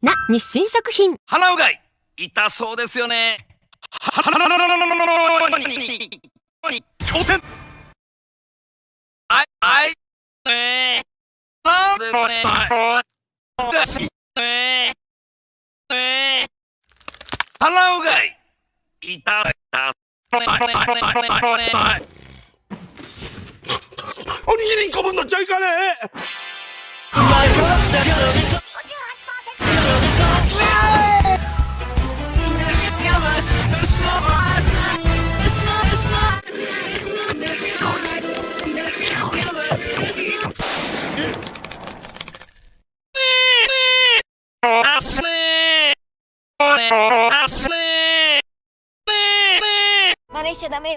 な日清食品。鼻うがい。痛そうですよね。挑戦あいあいえー、なんでねがしえー、えー、鼻うがい。痛いたおにぎり1個分のちゃいかねちゃダメよ